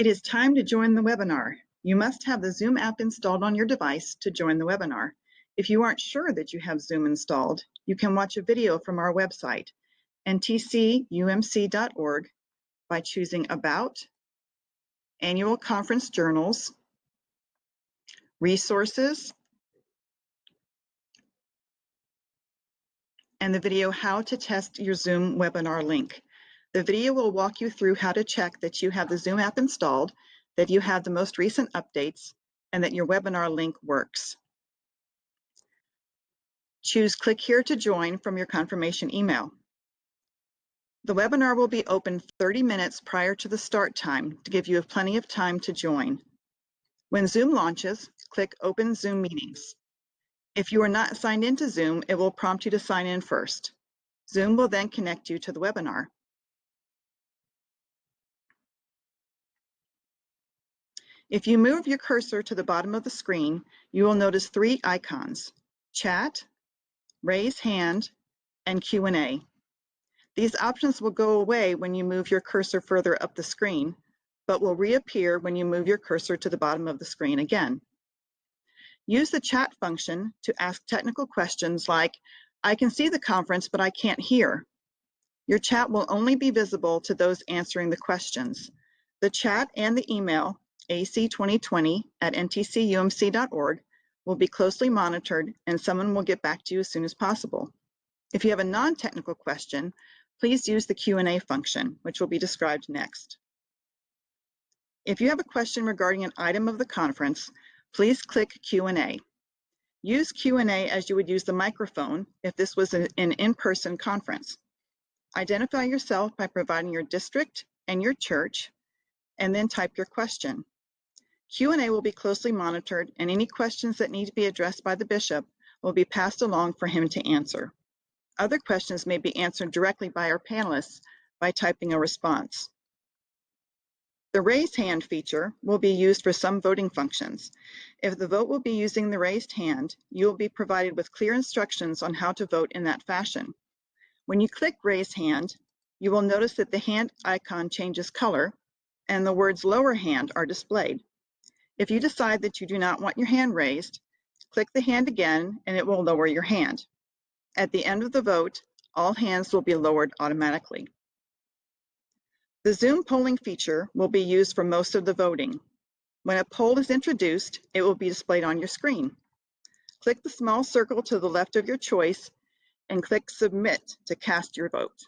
It is time to join the webinar. You must have the Zoom app installed on your device to join the webinar. If you aren't sure that you have Zoom installed, you can watch a video from our website, ntcumc.org, by choosing About, Annual Conference Journals, Resources, and the video How to Test Your Zoom Webinar link. The video will walk you through how to check that you have the Zoom app installed, that you have the most recent updates, and that your webinar link works. Choose Click here to join from your confirmation email. The webinar will be open 30 minutes prior to the start time to give you plenty of time to join. When Zoom launches, click Open Zoom Meetings. If you are not signed into Zoom, it will prompt you to sign in first. Zoom will then connect you to the webinar. If you move your cursor to the bottom of the screen, you will notice three icons, chat, raise hand, and Q&A. These options will go away when you move your cursor further up the screen, but will reappear when you move your cursor to the bottom of the screen again. Use the chat function to ask technical questions like, I can see the conference, but I can't hear. Your chat will only be visible to those answering the questions. The chat and the email AC2020 at ntcumc.org will be closely monitored and someone will get back to you as soon as possible. If you have a non-technical question, please use the Q&A function, which will be described next. If you have a question regarding an item of the conference, please click Q&A. Use Q&A as you would use the microphone if this was an in-person conference. Identify yourself by providing your district and your church, and then type your question. Q&A will be closely monitored and any questions that need to be addressed by the bishop will be passed along for him to answer. Other questions may be answered directly by our panelists by typing a response. The raise hand feature will be used for some voting functions. If the vote will be using the raised hand, you will be provided with clear instructions on how to vote in that fashion. When you click raise hand, you will notice that the hand icon changes color and the words lower hand are displayed. If you decide that you do not want your hand raised, click the hand again and it will lower your hand. At the end of the vote, all hands will be lowered automatically. The Zoom polling feature will be used for most of the voting. When a poll is introduced, it will be displayed on your screen. Click the small circle to the left of your choice and click Submit to cast your vote.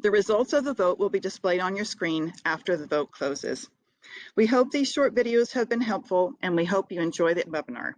The results of the vote will be displayed on your screen after the vote closes. We hope these short videos have been helpful and we hope you enjoy the webinar.